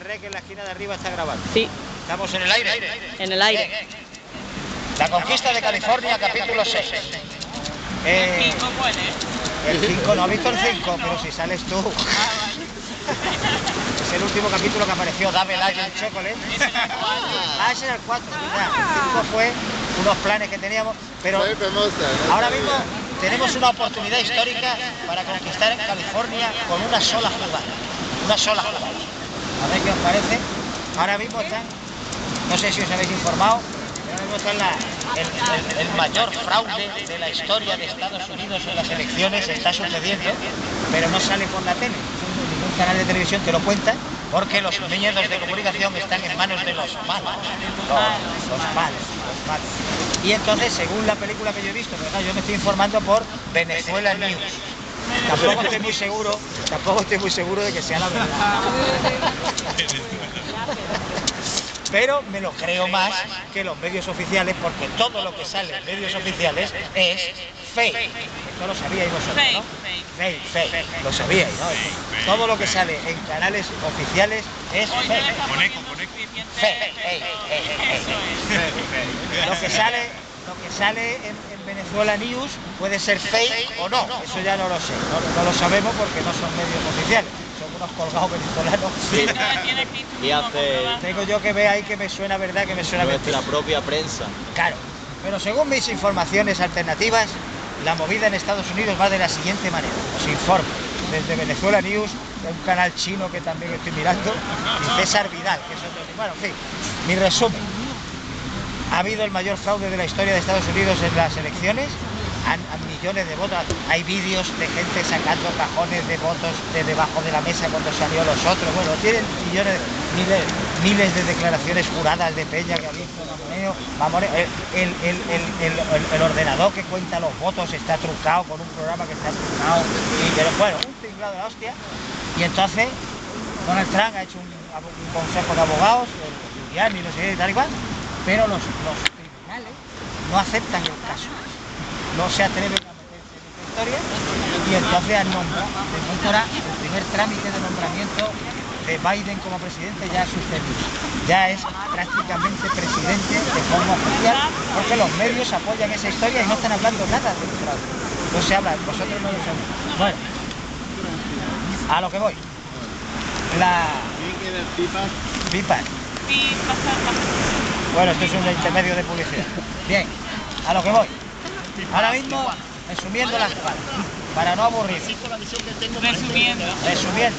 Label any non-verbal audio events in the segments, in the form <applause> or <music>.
que en la esquina de arriba está grabando. Sí. Estamos en el aire. En el aire. La conquista de California, capítulo 6. Eh, el 5, no ha visto el 5, pero si sales tú. <laughs> es el último capítulo que apareció, Dame like el chocolate. Ah, ese era el 4, El 5 fue unos planes que teníamos, pero ahora mismo tenemos una oportunidad histórica para conquistar California con una sola jugada. Una sola jugada. A ver qué os parece. Ahora mismo están, no sé si os habéis informado, pero ahora mismo está el, mayor fraude de la historia de Estados Unidos en las elecciones, está sucediendo, pero no sale por la tele. Ningún canal de televisión te lo cuenta, porque los medios de comunicación están en manos de los malos. Los, los malos, los malos. Y entonces, según la película que yo he visto, pero yo me estoy informando por Venezuela News. Tampoco estoy <laughs> muy seguro, tampoco estoy muy seguro de que sea la verdad. Pero me lo creo más que los medios oficiales, porque todo lo que sale en medios oficiales es fake. Esto lo sabíais vosotros, ¿no? Fake, fake. Lo sabíais, ¿no? Todo lo que sale en canales oficiales es fake. Fake. Lo que sale, lo que sale en Venezuela News puede ser fake o no, eso ya no lo sé, no, lo sabemos porque no son medios oficiales, son unos colgados venezolanos. <laughs> y hace... Tengo yo que ver ahí que me suena verdad, que me suena Nuestra la propia prensa. Claro, pero según mis informaciones alternativas, la movida en Estados Unidos va de la siguiente manera, os informo, desde Venezuela News, de un canal chino que también estoy mirando, y César Vidal, que es otro... Bueno, en fin, mi resumen ha habido el mayor fraude de la historia de Estados Unidos en las elecciones, a, millones de votos. Hay vídeos de gente sacando cajones de votos de debajo de la mesa cuando salió los otros. Bueno, tienen millones, miles, miles de declaraciones juradas de Peña que ha visto Vamos, el, el, ordenador que cuenta los votos está trucado con un programa que está trucado. Y, bueno, un tinglado de la hostia. Y entonces Donald Trump ha hecho un, consejo de abogados, y no sé tal y cual, pero los, tribunales no aceptan el caso, no se atreven a meterse en esta historia y entonces han nombrado, el primer trámite de nombramiento de Biden como presidente ya ha sucedido, ya es prácticamente presidente de forma oficial porque los medios apoyan esa historia y no están hablando nada de fraude, no se habla, vosotros no lo sabéis. Bueno, a lo que voy. La... Pipas. Bueno, esto es un intermedio de publicidad. Bien, a lo que voy. Ahora mismo, resumiendo las cosas, para no aburrir. Resumiendo. Resumiendo.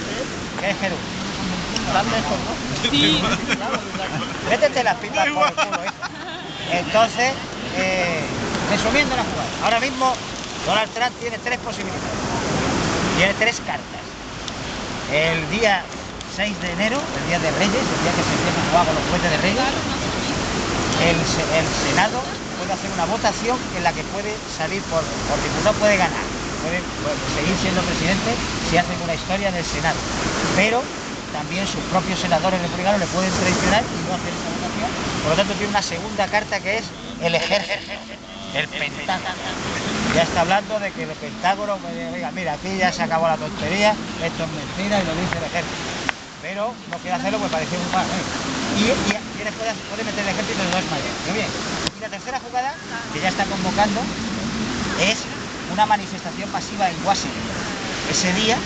¿Qué es Jerú? Sí. Métete las pipas por el culo, ¿eh? Entonces, eh, resumiendo la jugada. Ahora mismo, Donald Trump tiene tres posibilidades. Tiene tres cartas. El día 6 de enero, el día de Reyes, el día que se empieza a jugar con los puentes de Reyes, el, Senado puede hacer una votación en la que puede salir por, por diputado, puede ganar, puede, seguir siendo presidente si hacen una historia en el Senado. Pero también sus propios senadores republicanos le pueden traicionar y no hacer esa votación. Por lo tanto, tiene una segunda carta que es el ejército, el Pentágono. Ya está hablando de que el Pentágono, diga, mira, aquí ya se acabó la tontería, esto es mentira y lo dice el ejército. Pero no quiere hacerlo pues parece un mal. Y, y, puede, puede, meter el ejército de dos maneras. Muy bien. Y la tercera jugada, que ya está convocando, es una manifestación masiva en Washington. Ese día,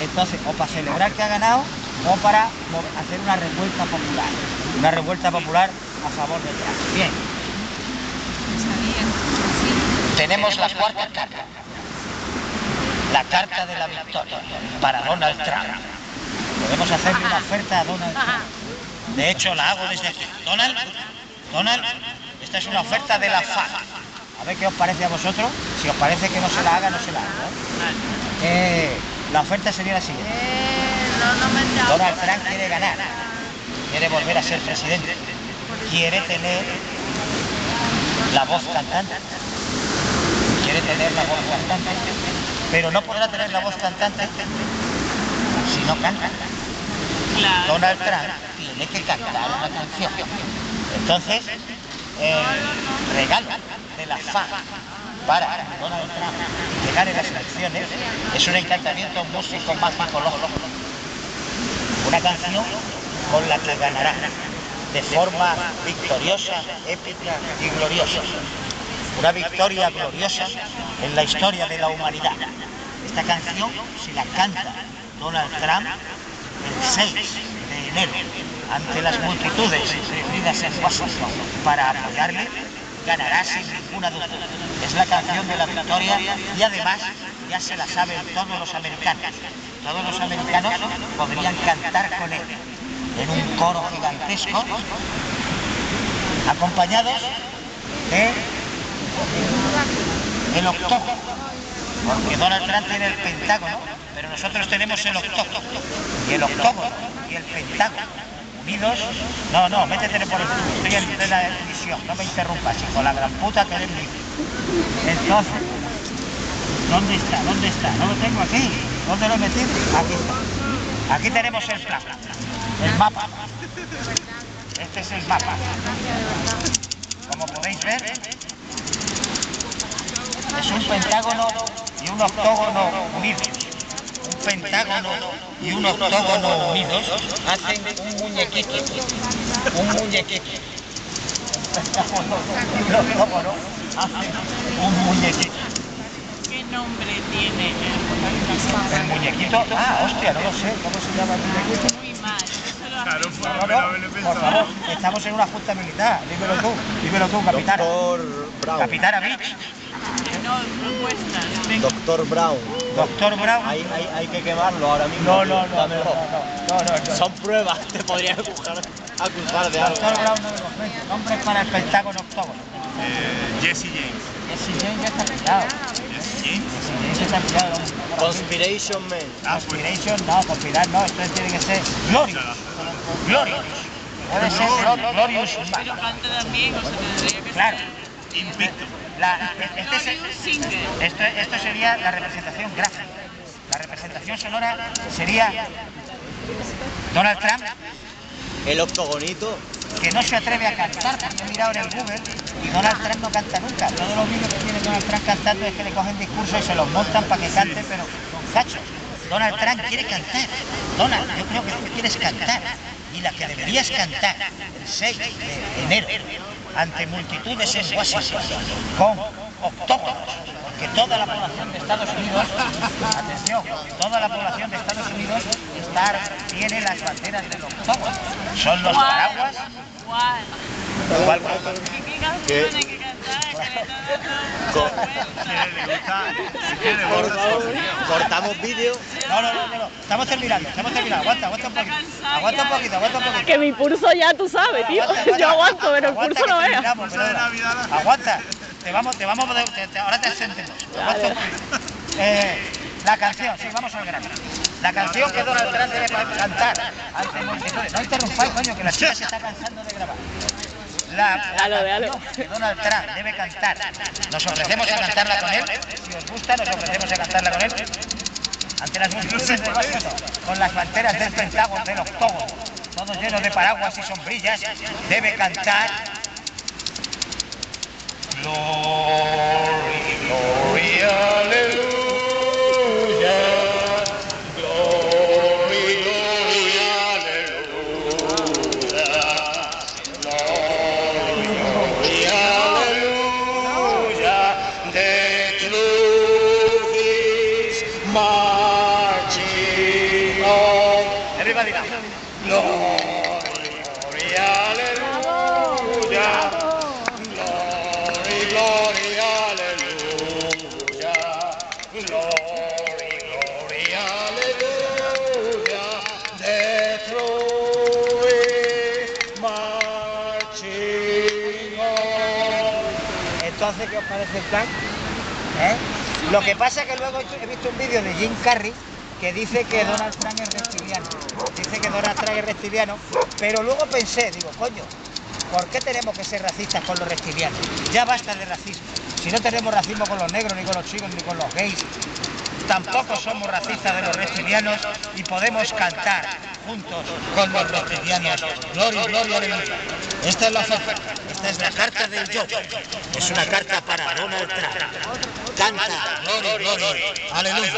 entonces, o para celebrar que ha ganado, o para hacer una revuelta popular. Una revuelta popular a favor de Trump. Bien. Tenemos la cuarta carta. La carta de la victoria para Donald Trump. Podemos hacerle una oferta a Donald Trump. De hecho, la hago desde aquí. Donald, Donald, esta es una oferta de la FAC. A ver qué os parece a vosotros. Si os parece que no se la haga, no se la haga. ¿eh? la oferta sería la siguiente. Donald Trump quiere ganar. Quiere volver a ser presidente. Quiere tener la voz cantante. Quiere tener la voz cantante. Pero no podrá tener la voz cantante si no canta. Donald Trump tiene que cantar una canción. Entonces, regalo de la FA para Donald Trump llegar en las elecciones es un encantamiento músico más lógico. Una canción con la que ganará de forma victoriosa, épica y gloriosa. Una victoria gloriosa en la historia de la humanidad. Esta canción, si la canta Donald Trump el 6 de enero ante las multitudes reunidas en Washington para apoyarle, ganará sin ninguna duda. Es la canción de la victoria y además ya se la saben todos los americanos. Todos los americanos podrían cantar con él en un coro gigantesco, acompañados de el octógono, porque Donald Trump tiene el pentágono, pero nosotros tenemos el octógono, y el octógono y el pentágono no, no, métete por el estoy en plena emisión, no me interrumpas, hijo, la gran puta que eres mío. Entonces, ¿dónde está? ¿Dónde está? No lo tengo aquí, ¿dónde lo he metido? Aquí está. Aquí tenemos el plan, el mapa. Este es el mapa. Como podéis ver, es un pentágono y un octógono unidos. Un pentágono y un octógono unidos hacen un muñequito. Un muñequito. Un pentágono y un octógono hacen un muñequito. ¿Qué nombre tiene El muñequito, ah, hostia, no lo sé, ¿cómo se llama el muñequito? Muy mal. Claro, hace- por favor, estamos en una junta militar, dímelo tú, dímelo tú, capitán. Capitana Beach, No, propuestas. Venga. Doctor Brown. doctor Brown. Hay, hay, hay que quemarlo ahora mismo. No, no, no, no, Dámelo. no, no, no, no. Son pruebas, te podrían acusar, acusar de algo. Doctor Brown no me convence. Nombres para el pentágono octógono. Eh, Jesse James. Jesse James ya está pillado. Jesse James. Jesse James ya está pillado. Conspiration Man. Ah, pues. Conspiration, no, conspirar no, esto tiene que ser Glorious. Glorious. Debe ser Glor- Glorious. Pero también, o sea, tendría que Claro. ser. Invicto. La, este esto sería la representación gráfica. La representación sonora sería Donald Trump, El octogonito. que no se atreve a cantar, porque he mirado en el Google y Donald Trump no canta nunca. Todos los vídeos que tiene Donald Trump cantando es que le cogen discursos y se los montan para que cante, pero con cachos. Donald Trump quiere cantar. Donald, yo creo que tú quieres cantar. Y la que deberías cantar el 6 de enero ante multitudes en Washington con octógonos, porque toda la población de Estados Unidos, atención, toda la población de Estados Unidos está, tiene las banderas del octógono. Son los paraguas. ¿Cuál? ¿Cuál? ¿Qué, cortamos vídeo. No, no, no, no, no. Estamos terminando, estamos terminando. Aguanta, aguanta un poquito. Aguanta un poquito, aguanta un poquito. Que mi pulso ya tú sabes, tío. Aguanta, <laughs> aguanta. Yo aguanto, pero el pulso no. Navidad. Aguanta. Te vamos, te vamos, a- te- te- ahora te sentimos. Aguanta un poquito. Eh, la canción, sí, vamos al grano. La canción que Donald Trump debe cantar ante multitudes. No interrumpáis, coño, que la chica se está cansando de grabar. Dalo, dalo. que Donald Trump debe cantar. Nos ofrecemos a cantarla con él. Si os gusta, nos ofrecemos a cantarla con él. Ante las multitudes de Washington, con las banderas del Pentágono, del octógono, todos llenos de paraguas y sombrillas, debe cantar. Glory, glory, aleluya. ¿Qué os parece el plan? ¿Eh? Lo que pasa es que luego he visto un vídeo de Jim Carrey que dice que Donald Trump es reptiliano. Dice que Donald Trump es reptiliano, pero luego pensé, digo, coño, ¿por qué tenemos que ser racistas con los reptilianos? Ya basta de racismo. Si no tenemos racismo con los negros, ni con los chicos, ni con los gays, tampoco somos racistas de los reptilianos y podemos cantar juntos con los reptilianos. Gloria, gloria. Esta es la oferta. Esta es la carta del yo. Es una carta para Donald Trump. Canta, glory, glory, aleluya.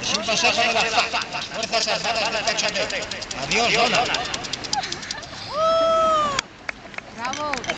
Es un consejo de las Fuerzas Armadas de Texas. Adiós, Donald. Bravo.